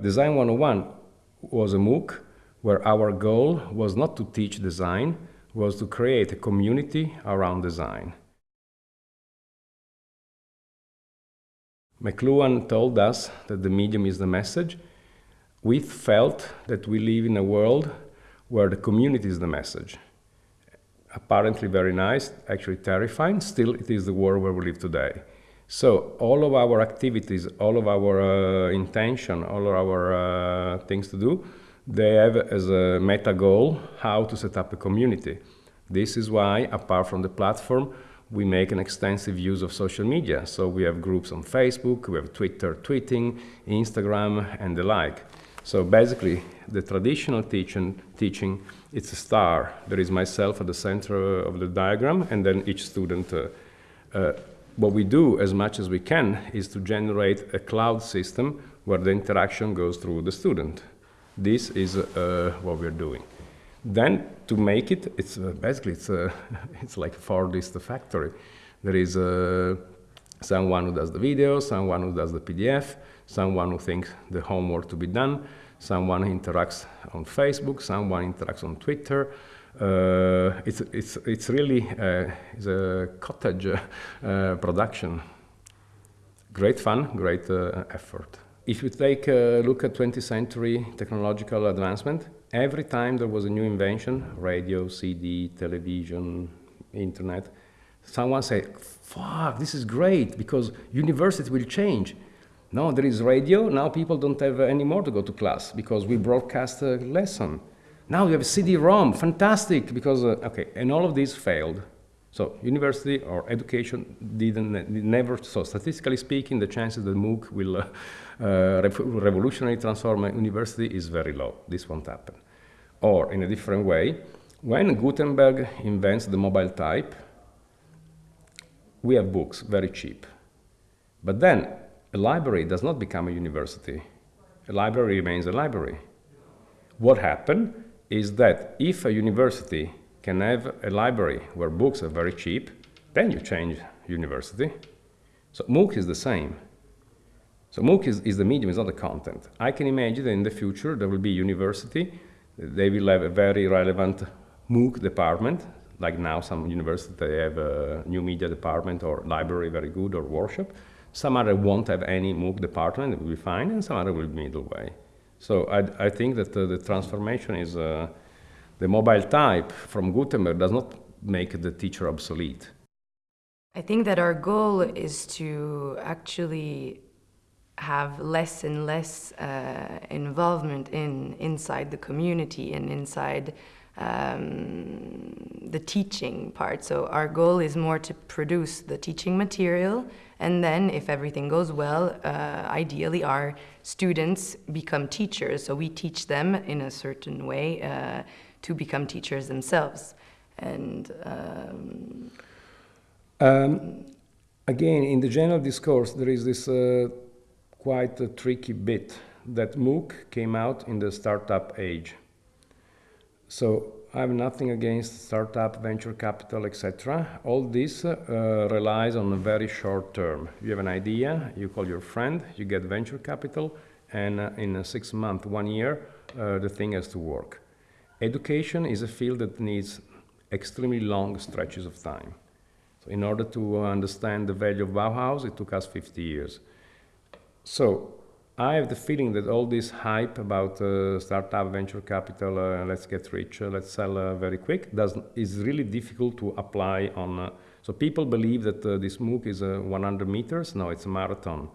Design 101 was a MOOC where our goal was not to teach design, was to create a community around design. McLuhan told us that the medium is the message. We felt that we live in a world where the community is the message. Apparently very nice, actually terrifying, still it is the world where we live today. So all of our activities, all of our uh, intention, all of our uh, things to do, they have as a meta goal how to set up a community. This is why, apart from the platform, we make an extensive use of social media. So we have groups on Facebook, we have Twitter, tweeting, Instagram, and the like. So basically, the traditional teaching, teaching it's a star. There is myself at the center of the diagram, and then each student uh, uh, what we do as much as we can is to generate a cloud system where the interaction goes through the student. This is uh, what we're doing. Then to make it, it's uh, basically it's, uh, it's like a Fordist factory. There is uh, someone who does the video, someone who does the PDF, someone who thinks the homework to be done, someone interacts on Facebook, someone interacts on Twitter, it's, it's, it's really uh, it's a cottage uh, production. Great fun, great effort. If you take a look at 20th century technological advancement, every time there was a new invention, radio, CD, television, internet, someone said, fuck, this is great because university will change. No, there is radio, now people don't have any more to go to class because we broadcast a lesson. Now you have CD-ROM, fantastic, because, uh, okay, and all of these failed. So university or education didn't, never, so statistically speaking, the chances that MOOC will uh, uh, revolutionarily transform a university is very low. This won't happen. Or in a different way, when Gutenberg invents the mobile type, we have books, very cheap. But then a library does not become a university. A library remains a library. What happened? Is that if a university can have a library where books are very cheap, then you change university. So MOOC is the same. So MOOC is, is the medium, it's not the content. I can imagine that in the future there will be university, they will have a very relevant MOOC department, like now some universities they have a new media department or library very good or workshop. Some other won't have any MOOC department, it will be fine, and some other will be middle way. So I, I think that uh, the transformation is uh, the mobile type from Gutenberg does not make the teacher obsolete. I think that our goal is to actually have less and less uh, involvement in inside the community and inside um, the teaching part. So our goal is more to produce the teaching material and then if everything goes well, uh, ideally our students become teachers. So we teach them in a certain way uh, to become teachers themselves. And um, um, again, in the general discourse, there is this uh, quite a tricky bit that MOOC came out in the startup age. So I have nothing against startup, venture capital, etc. All this uh, relies on a very short term. You have an idea, you call your friend, you get venture capital, and uh, in a six month, one year, uh, the thing has to work. Education is a field that needs extremely long stretches of time. So in order to understand the value of Bauhaus, it took us 50 years. So I have the feeling that all this hype about uh, startup venture capital, uh, let's get rich, uh, let's sell uh, very quick, does, is really difficult to apply on. Uh, so people believe that uh, this MOOC is 100 meters. No, it's a marathon.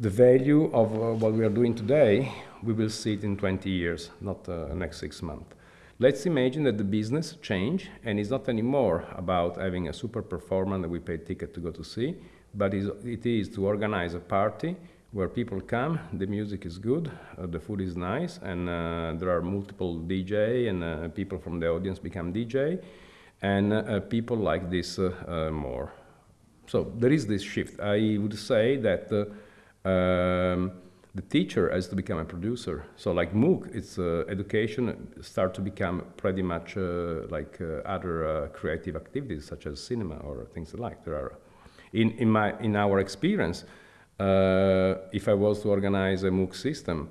The value of what we are doing today, we will see it in 20 years, not next six months. Let's imagine that the business change and it's not anymore about having a super performer that we pay ticket to go to see, but it is to organize a party where people come, the music is good, uh, the food is nice, and uh, there are multiple DJ, and uh, people from the audience become DJ, and uh, people like this uh, uh, more. So there is this shift. I would say that um, the teacher has to become a producer. So like MOOC, it's education start to become pretty much like other creative activities such as cinema or things like. There are, in in my in our experience, if I was to organize a MOOC system,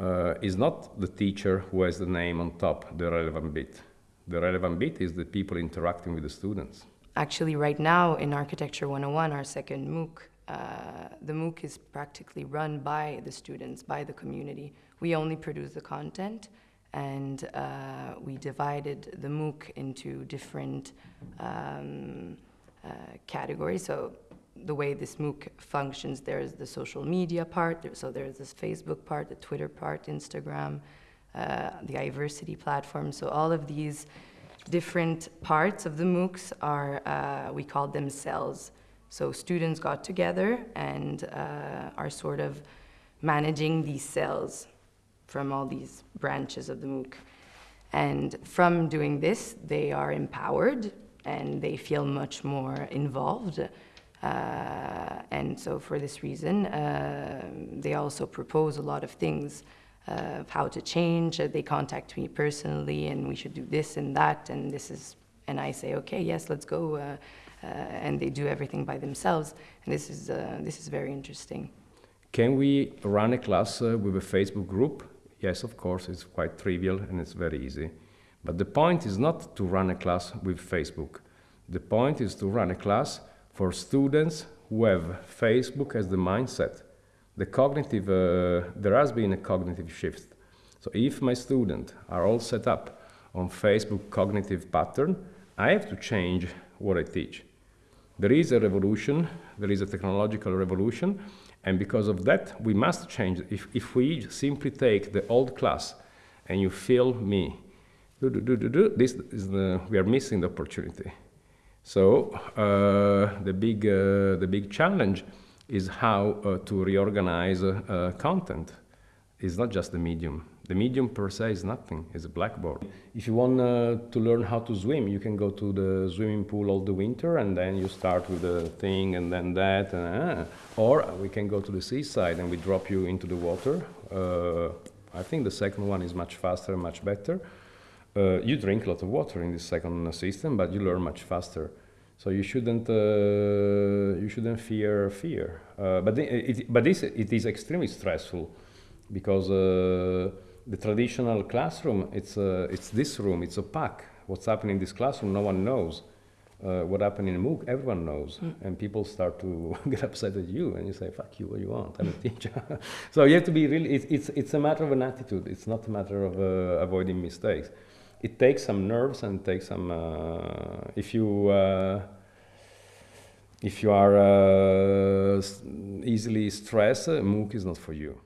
uh, is not the teacher who has the name on top, the relevant bit. The relevant bit is the people interacting with the students. Actually, right now in Architecture 101, our second MOOC, uh, the MOOC is practically run by the students, by the community. We only produce the content, and uh, we divided the MOOC into different um, uh, categories. So the way this MOOC functions, there's the social media part, so there's this Facebook part, the Twitter part, Instagram, uh, the iVersity platform. So all of these different parts of the MOOCs are, uh, we call them cells. So students got together and uh, are sort of managing these cells from all these branches of the MOOC. And from doing this, they are empowered and they feel much more involved. Uh, and so for this reason, uh, they also propose a lot of things uh, of how to change. They contact me personally and we should do this and that and this is, and I say, okay, yes, let's go. And they do everything by themselves. And this is, this is very interesting. Can we run a class with a Facebook group? Yes, of course, it's quite trivial and it's very easy. But the point is not to run a class with Facebook. The point is to run a class for students who have Facebook as the mindset. The cognitive, uh, there has been a cognitive shift. So if my students are all set up on Facebook cognitive pattern, I have to change what I teach. There is a revolution, there is a technological revolution, and because of that, we must change. If, if we simply take the old class and you feel me, do, do, do, do, do, this is the, we are missing the opportunity. So uh, the, big, uh, the big challenge is how uh, to reorganize uh, content. It's not just the medium. The medium per se is nothing, it's a blackboard. If you want uh, to learn how to swim, you can go to the swimming pool all the winter and then you start with the thing and then that. And, or we can go to the seaside and we drop you into the water. I think the second one is much faster much better. Uh, you drink a lot of water in this second system, but you learn much faster. So you shouldn't uh, you shouldn't fear fear. Uh, but it, but this it is extremely stressful because uh, the traditional classroom it's uh, it's this room it's opaque. What's happening in this classroom no one knows. Uh, what happened in MOOC, everyone knows, mm. and people start to get upset at you, and you say, "Fuck you, what you want? I'm a teacher." so you have to be really. It's, it's it's a matter of an attitude. It's not a matter of avoiding mistakes it takes some nerves and takes some uh, if you uh, if you are uh, easily stressed, MOOC is not for you.